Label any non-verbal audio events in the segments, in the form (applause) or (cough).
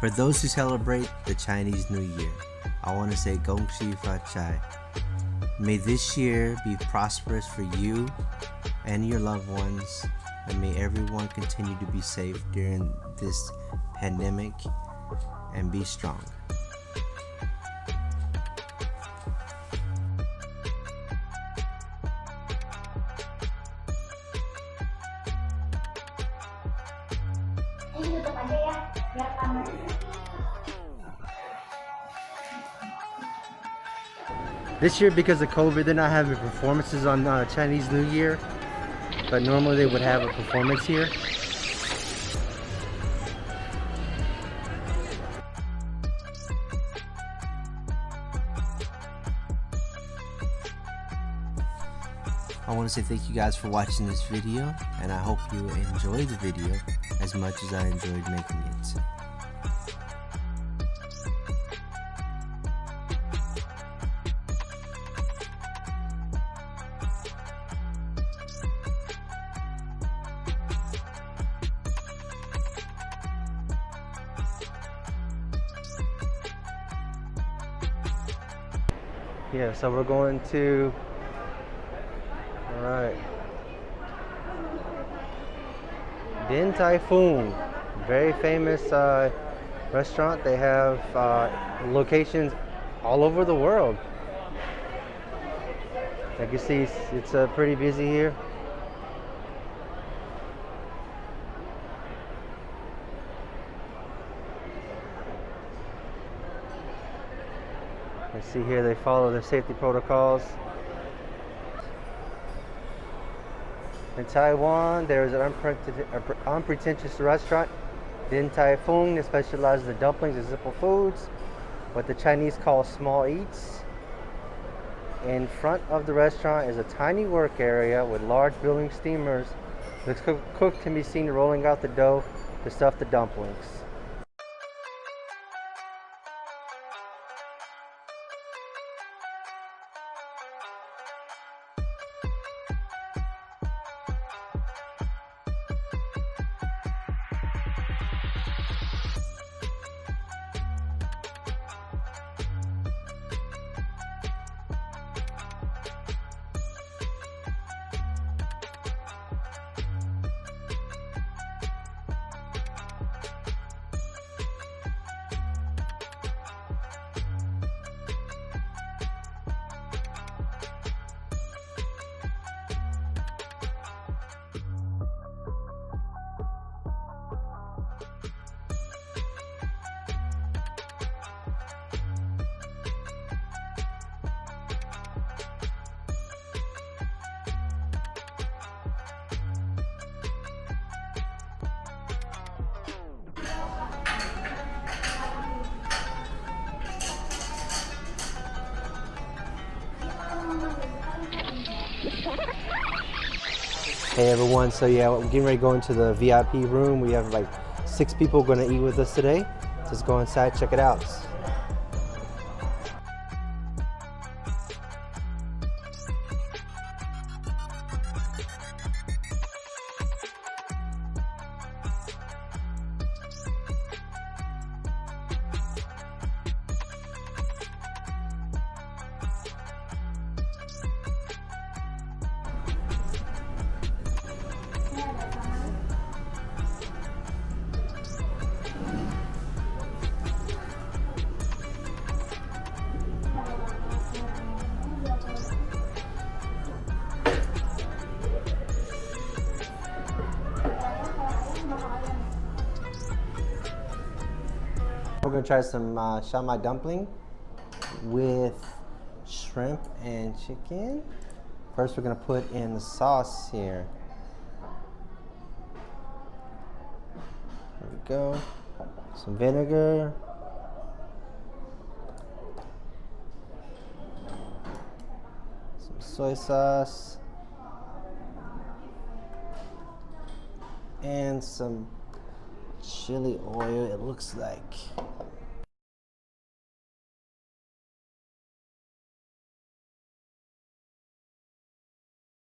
For those who celebrate the Chinese New Year, I want to say Gong Xi Fa Chai. May this year be prosperous for you and your loved ones, and may everyone continue to be safe during this pandemic and be strong. This year, because of COVID, they're not having performances on uh, Chinese New Year. But normally they would have a performance here. I want to say thank you guys for watching this video and I hope you enjoy the video as much as I enjoyed making it. So we're going to, all right, Din Tai Fung, very famous uh, restaurant. They have uh, locations all over the world. Like you see, it's uh, pretty busy here. See here they follow the safety protocols. In Taiwan, there is an unpretentious restaurant, Din Tai Fung, that specializes in dumplings and simple foods, what the Chinese call small eats. In front of the restaurant is a tiny work area with large building steamers. The cook can be seen rolling out the dough to stuff the dumplings. Hey everyone, so yeah, we're getting ready to go into the VIP room. We have like six people gonna eat with us today. Let's go inside, check it out. We're gonna try some uh, dumpling with shrimp and chicken. First we're gonna put in the sauce here. There we go. Some vinegar. Some soy sauce. And some chili oil, it looks like.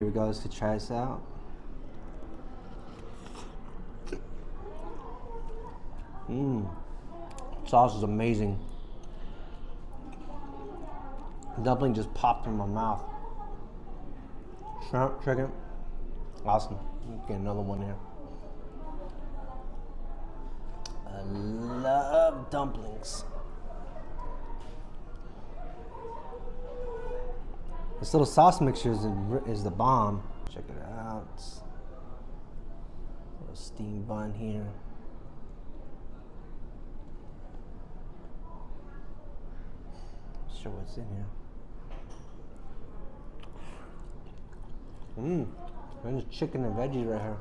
Here we go, let's try this out. Mmm. Sauce is amazing. Dumpling just popped in my mouth. Shrimp, chicken, awesome. Get another one here. I love dumplings. This little sauce mixture is, is the bomb. Check it out. Little steam bun here. Show what's in here. Mmm. There's chicken and veggies right here.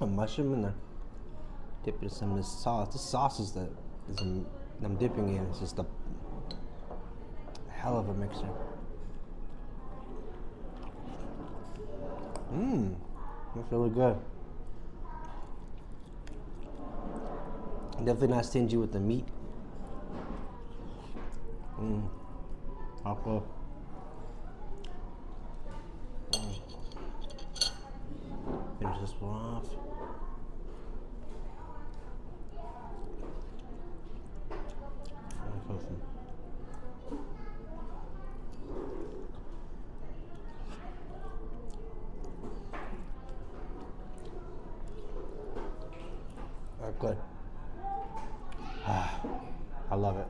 A mushroom in there. Dip it in some of this sauce. This sauce is the is the, I'm dipping in. It's just a hell of a mixture. Mmm. That's really good. Definitely not stingy with the meat. Mmm. Aqua. Mm. Finish this one off. Good. I love it.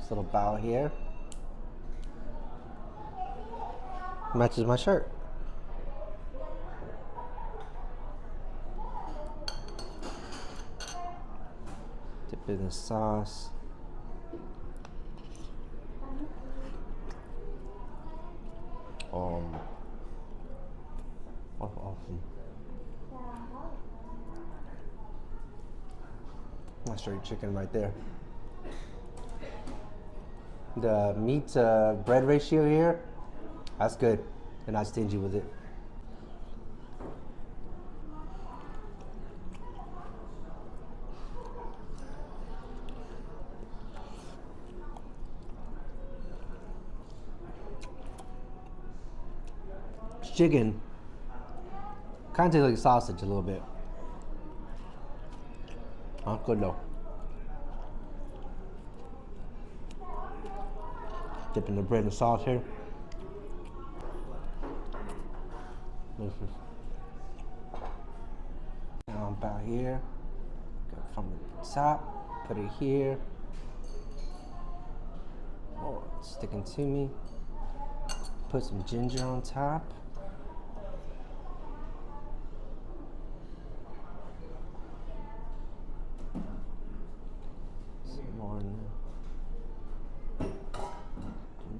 This little bow here. Matches my shirt. Dip in the sauce. Um, awesome. That's straight chicken right there. The meat uh, bread ratio here, that's good. And not stingy with it. chicken kind of tastes like sausage a little bit. Huh? Good though. Dipping the bread in sauce here. Is now about here. Go from the top, put it here. Oh, sticking to me. Put some ginger on top.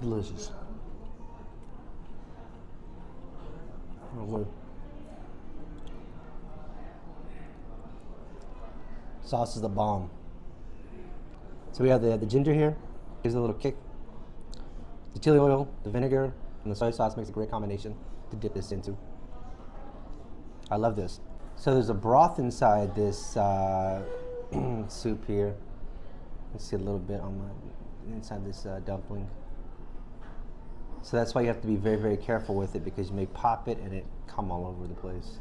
Delicious. Sauce is the bomb. So we have the, the ginger here. Gives a little kick. The chili oil, the vinegar, and the soy sauce makes a great combination to dip this into. I love this. So there's a broth inside this uh, (clears throat) soup here. You see a little bit on my inside this uh, dumpling. So that's why you have to be very, very careful with it because you may pop it and it come all over the place.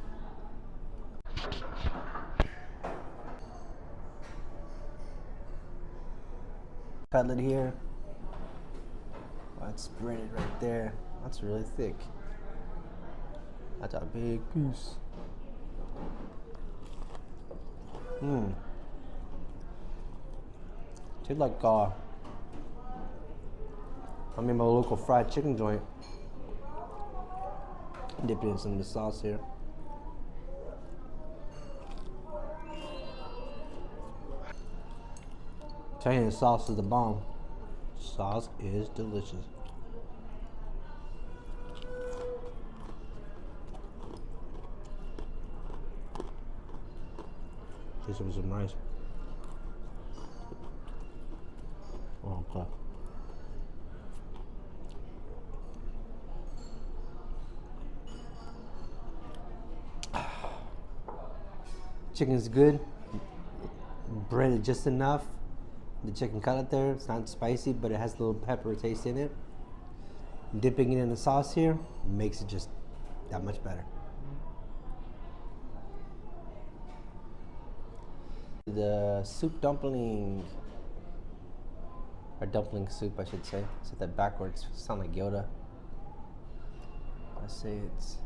Cutlet here. Let's spread right there. That's really thick. That's a big piece. Mmm. Tastes like uh, I'm in my local fried chicken joint. Dipping in some of the sauce here. Italian the sauce is the bomb. Sauce is delicious. This was some rice. Okay. Oh, Chicken's good. Breaded just enough. The chicken cutlet there, it's not spicy, but it has a little pepper taste in it. Dipping it in the sauce here makes it just that much better. The soup dumpling, or dumpling soup, I should say. Said that backwards. Sound like Yoda. Let's say it's.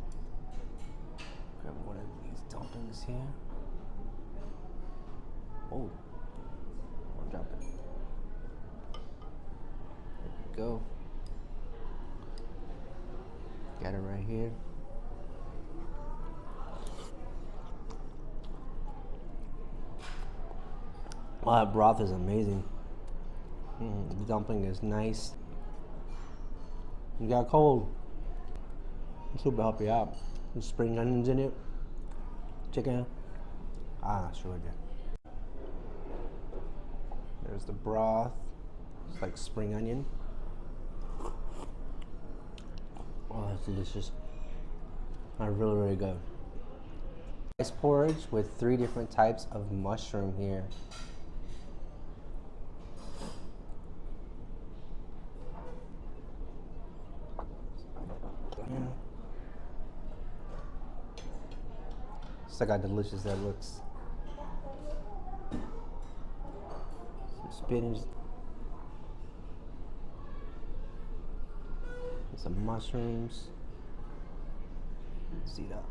Grab one of these dumplings here. Oh, I'll drop it. There we go. Got it right here. Oh, that broth is amazing. Mm, the dumpling is nice. You got cold. Will help you out. There's spring onions in it. Chicken. Ah, sure did. There's the broth. It's like spring onion. Oh, that's delicious. Uh, really, really good. Rice porridge with three different types of mushroom here. Yeah. Just look how delicious that looks. Spinach. Some mushrooms. See that?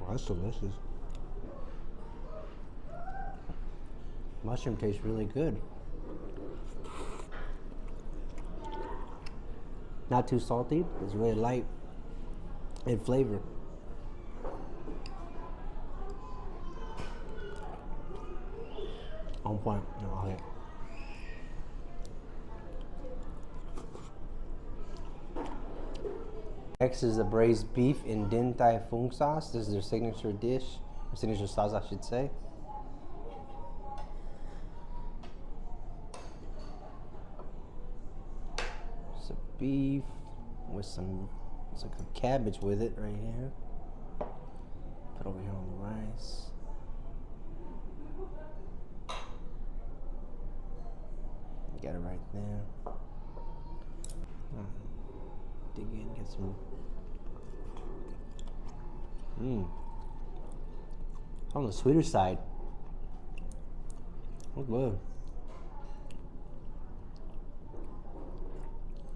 Well, that's delicious. Mushroom tastes really good. Not too salty. It's really light in flavor. On Next is the braised beef in Din Tai Fung sauce. This is their signature dish, signature sauce, I should say. Some beef with some, a cabbage with it right here. Put over here on the rice. Get it right there. Mm. Dig in, get some. Mmm. On the sweeter side. Oh, good.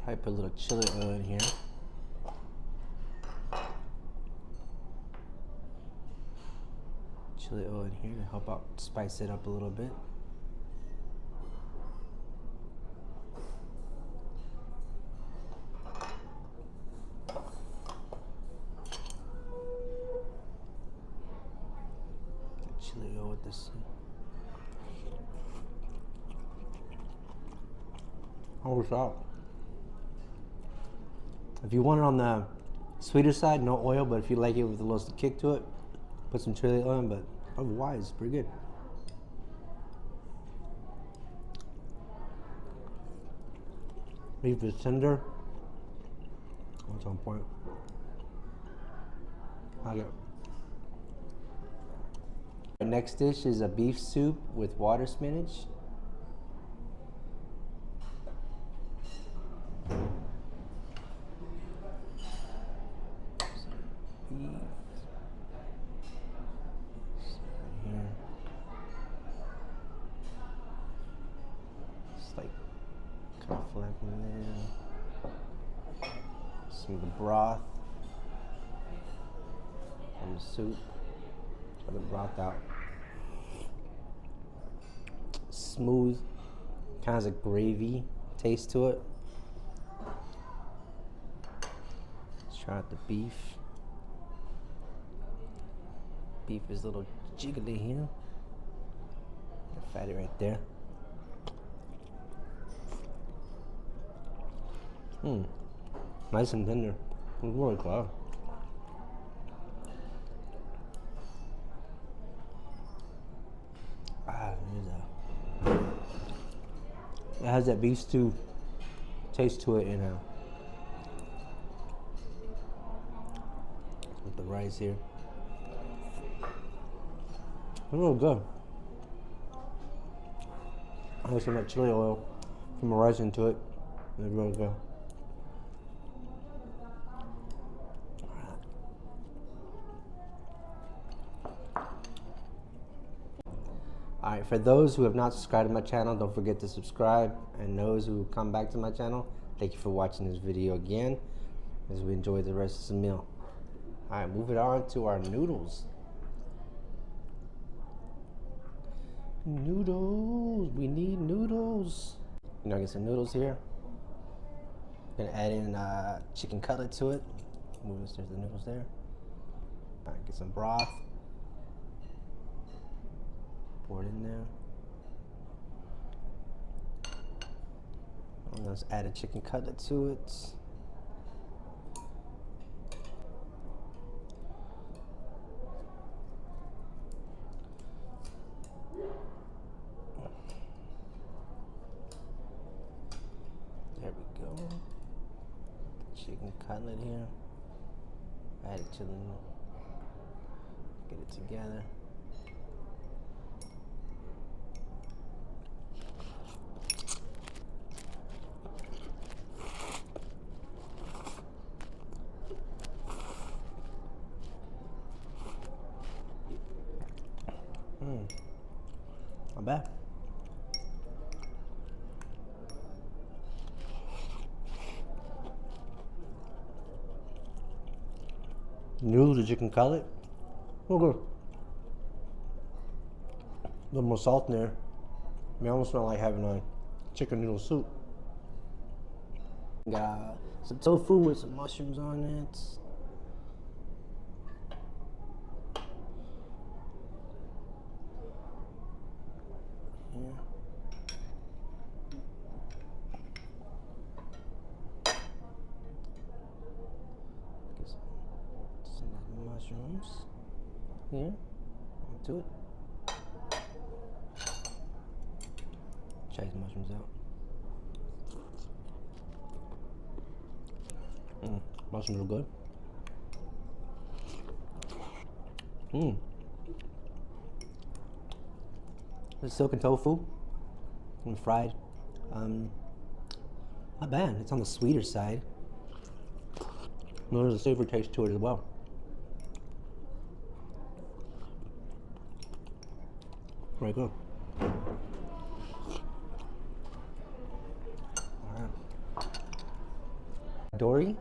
Probably put a little chili oil in here. Chili oil in here to help out spice it up a little bit. Get chili oil with this. How was that? If you want it on the sweeter side, no oil, but if you like it with a little kick to it, put some chili oil in, but otherwise, it's pretty good. Beef is tender. That's on point. Our next dish is a beef soup with water spinach. Some beef. Some right here. It's like kind of flapping there. Some of the broth from soup. Let the broth out. Smooth, kind of has a gravy taste to it. Let's try out the beef. Beef is a little jiggly here. Fatty right there. Hmm. Nice and tender. It's really good. Ah, there's a. It has that beef stew taste to it, you uh, know. With the rice here. It's real good. I of that chili oil from the rice into it. It's really good. All right, for those who have not subscribed to my channel, don't forget to subscribe. And those who come back to my channel, thank you for watching this video again as we enjoy the rest of the meal. All right, moving on to our noodles. Noodles, we need noodles. You know, I get some noodles here. Gonna add in uh, chicken cutlet to it. Move this, there's the noodles there. All right, get some broth. It in there. And let's add a chicken cutlet to it. There we go. Chicken cutlet here. Add it to the, get it together. Mm. Not bad. Noodles, as you can call it. Oh, good. A little more salt in there. I mean, almost smell like having a chicken noodle soup. Got some tofu with some mushrooms on it. Yeah. Get some, some of the mushrooms here. Do it. Try these mushrooms out. Are good. Mmm. The silken tofu and fried. Um, not bad. It's on the sweeter side. There's a savory taste to it as well. Very good. Dory.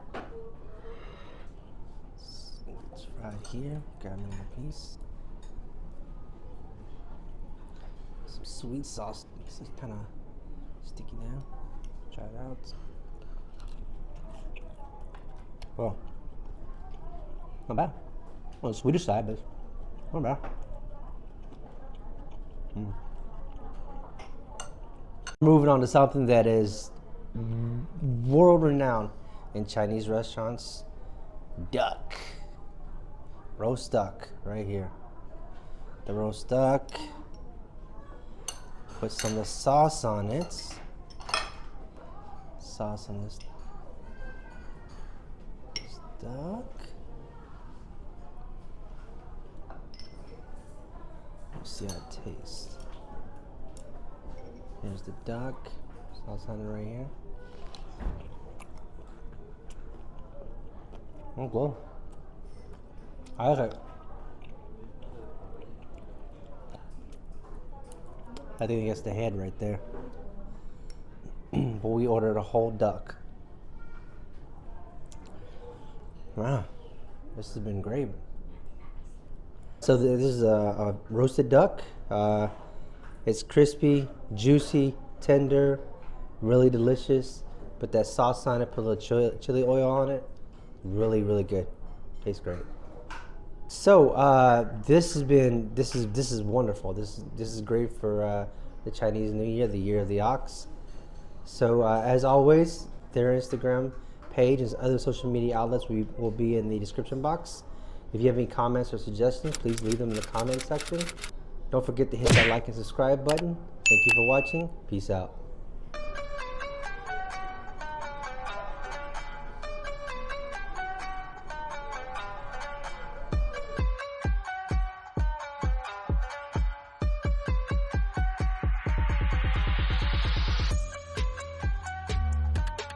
It's fried Grab another piece. Some sweet sauce. This is kind of sticky now. Try it out. Well, not bad. On the sweeter side, but not bad. Mm. Moving on to something that is world renowned in Chinese restaurants duck. Roast duck, right here. The roast duck. Put some of the sauce on it. Sauce on this this duck. Let's see how it tastes. Here's the duck. Sauce on it right here. Oh, good. I it. I think it's the head right there. (clears throat) but we ordered a whole duck. Wow, this has been great. So this is a, a roasted duck. Uh, it's crispy, juicy, tender, really delicious. Put that sauce on it, put a little chili, chili oil on it. Really, really good. Tastes great. So uh, this has been this is this is wonderful. This this is great for uh, the Chinese New Year, the Year of the Ox. So uh, as always, their Instagram page and other social media outlets we will be in the description box. If you have any comments or suggestions, please leave them in the comment section. Don't forget to hit that like and subscribe button. Thank you for watching. Peace out.